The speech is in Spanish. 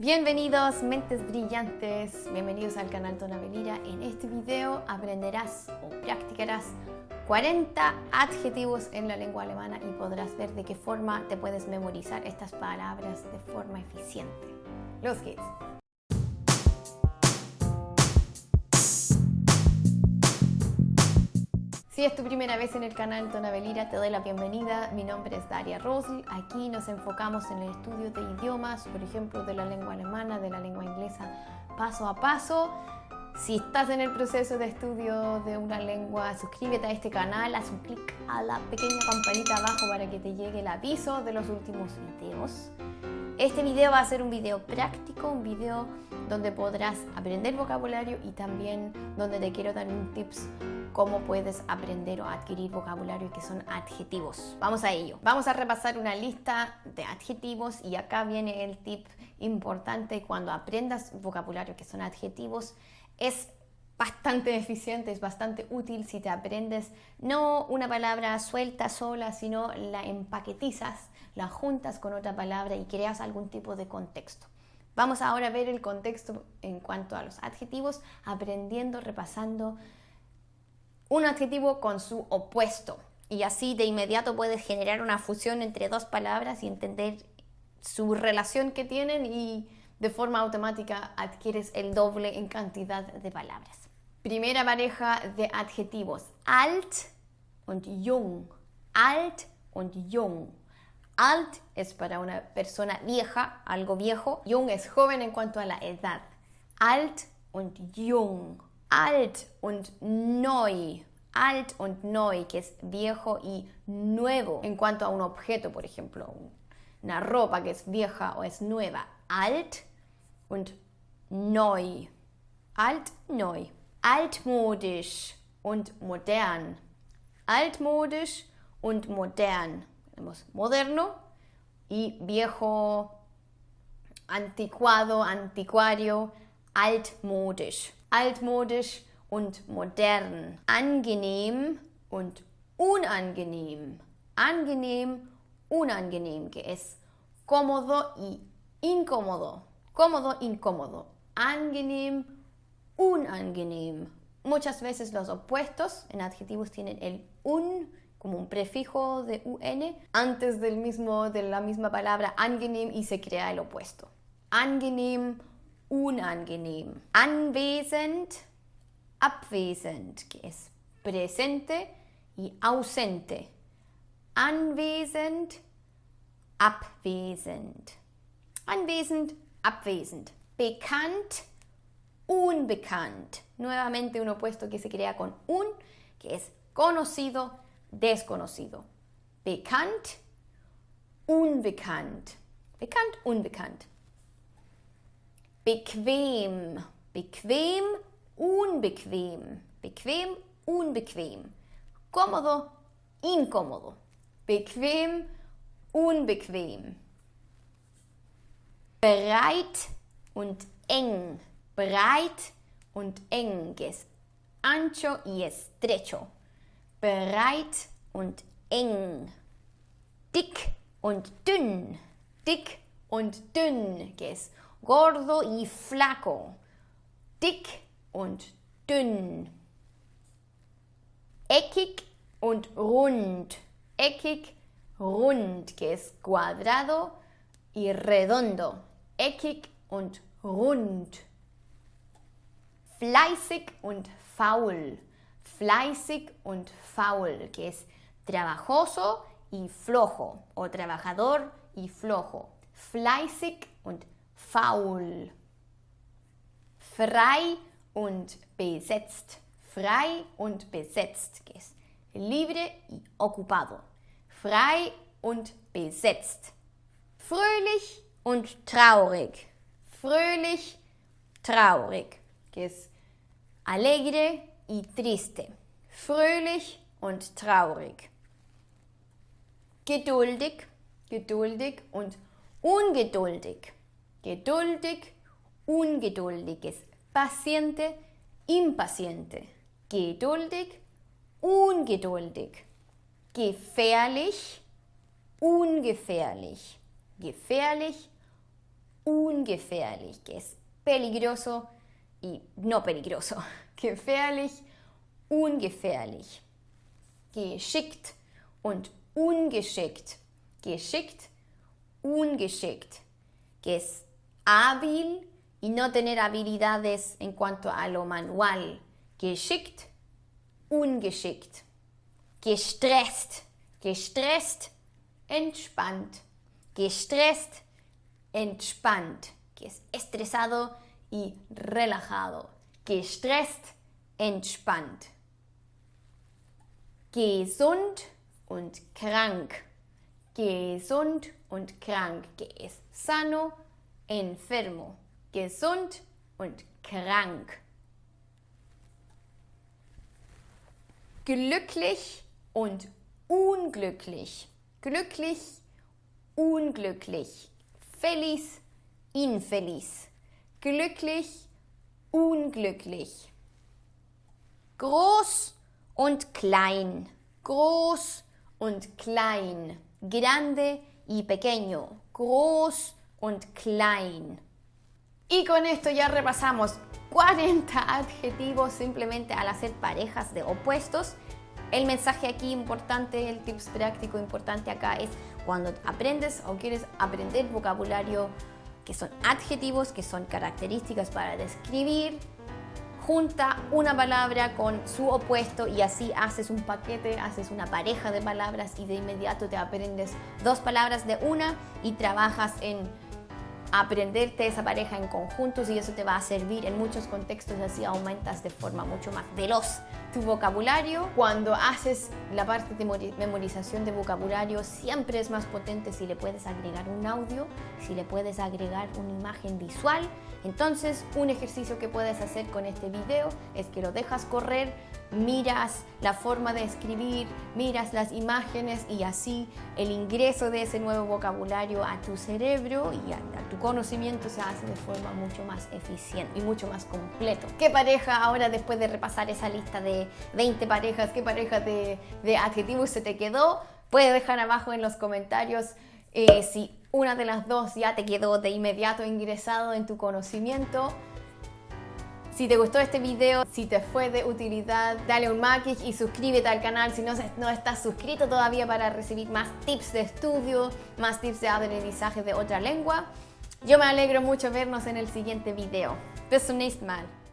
Bienvenidos mentes brillantes, bienvenidos al canal Tona Belira. En este video aprenderás o practicarás 40 adjetivos en la lengua alemana y podrás ver de qué forma te puedes memorizar estas palabras de forma eficiente. Los geht's! Si es tu primera vez en el canal Tonabelira, te doy la bienvenida. Mi nombre es Daria Rosl. Aquí nos enfocamos en el estudio de idiomas, por ejemplo, de la lengua alemana, de la lengua inglesa, paso a paso. Si estás en el proceso de estudio de una lengua, suscríbete a este canal, haz un clic a la pequeña campanita abajo para que te llegue el aviso de los últimos videos. Este video va a ser un video práctico, un video donde podrás aprender vocabulario y también donde te quiero dar un tips cómo puedes aprender o adquirir vocabulario que son adjetivos. Vamos a ello. Vamos a repasar una lista de adjetivos y acá viene el tip importante cuando aprendas vocabulario que son adjetivos. Es bastante eficiente, es bastante útil si te aprendes no una palabra suelta sola, sino la empaquetizas, la juntas con otra palabra y creas algún tipo de contexto. Vamos ahora a ver el contexto en cuanto a los adjetivos, aprendiendo, repasando un adjetivo con su opuesto. Y así de inmediato puedes generar una fusión entre dos palabras y entender su relación que tienen y de forma automática adquieres el doble en cantidad de palabras. Primera pareja de adjetivos, alt und jung. Alt und jung. Alt es para una persona vieja, algo viejo. Jung es joven en cuanto a la edad. Alt und jung alt und neu. Alt und neu, que es viejo y nuevo en cuanto a un objeto, por ejemplo, una ropa que es vieja o es nueva. Alt und neu. Alt, neu. Altmodisch und modern. Altmodisch und modern. Tenemos moderno y viejo, anticuado, anticuario, altmodisch. Altmodisch und modern, angenehm und unangenehm, angenehm, unangenehm, que es cómodo y incómodo, cómodo, incómodo, angenehm, unangenehm. Muchas veces los opuestos en adjetivos tienen el un como un prefijo de un antes del mismo, de la misma palabra angenehm y se crea el opuesto. Angenehm, unangenehm. Anwesend, abwesend, que es presente y ausente. Anwesend, abwesend. Anwesend, abwesend. Bekannt, unbekannt. Nuevamente un opuesto que se crea con un, que es conocido, desconocido. Bekannt, unbekannt. Bekannt, unbekannt. Bequem, bequem, unbequem, bequem, unbequem. Cómodo, incómodo. Bequem, unbequem. Breit und eng. Breit und eng, ancho y estrecho. Breit und eng. Dick und dünn. Dick und dünn, que es gordo y flaco, dick und dünn, eckig und rund, eckig, rund, que es cuadrado y redondo, eckig und rund, fleißig und faul, fleißig und faul, que es trabajoso y flojo, o trabajador y flojo, fleißig und faul. Frei und besetzt. Frei und besetzt. Que es libre y ocupado. Frei und besetzt. Fröhlich und traurig. Fröhlich, traurig. Que es alegre y triste. Fröhlich und traurig. Geduldig, geduldig und ungeduldig. Geduldig, ungeduldiges, paciente, impaciente, geduldig, ungeduldig, gefährlich, ungefährlich, gefährlich, ungefährlich, que es peligroso y no peligroso. Gefährlich, ungefährlich. Geschickt und ungeschickt. Geschickt, ungeschickt. Que es hábil y no tener habilidades en cuanto a lo manual. Geschickt, ungeschickt. Gestresst, gestresst, entspannt. Gestresst, entspannt. Que es estresado y relajado. Gestresst, entspannt. Gesund und krank. Gesund und krank, que es sano, enfermo. Gesund und krank. Glücklich und unglücklich. Glücklich, unglücklich. Feliz, infeliz. Glücklich, unglücklich. Groß und klein. Groß und klein. Grande y pequeño. Groß und klein. Y con esto ya repasamos 40 adjetivos simplemente al hacer parejas de opuestos. El mensaje aquí importante, el tips práctico importante acá es cuando aprendes o quieres aprender vocabulario que son adjetivos, que son características para describir, junta una palabra con su opuesto y así haces un paquete, haces una pareja de palabras y de inmediato te aprendes dos palabras de una y trabajas en aprenderte esa pareja en conjuntos y eso te va a servir en muchos contextos, así aumentas de forma mucho más veloz tu vocabulario. Cuando haces la parte de memorización de vocabulario siempre es más potente si le puedes agregar un audio, si le puedes agregar una imagen visual. Entonces un ejercicio que puedes hacer con este video es que lo dejas correr miras la forma de escribir, miras las imágenes y así el ingreso de ese nuevo vocabulario a tu cerebro y a, tu conocimiento se hace de forma mucho más eficiente y mucho más completo. ¿Qué pareja ahora después de repasar esa lista de 20 parejas, qué pareja de, adjetivos se te quedó? Puedes dejar abajo en los comentarios eh, si una de las dos ya te quedó de inmediato ingresado en tu conocimiento. Si te gustó este video, si te fue de utilidad, dale un like y suscríbete al canal si no, no estás suscrito todavía para recibir más tips de estudio, más tips de aprendizaje de otra lengua. Yo me alegro mucho vernos en el siguiente video. Bis zum nächsten Mal.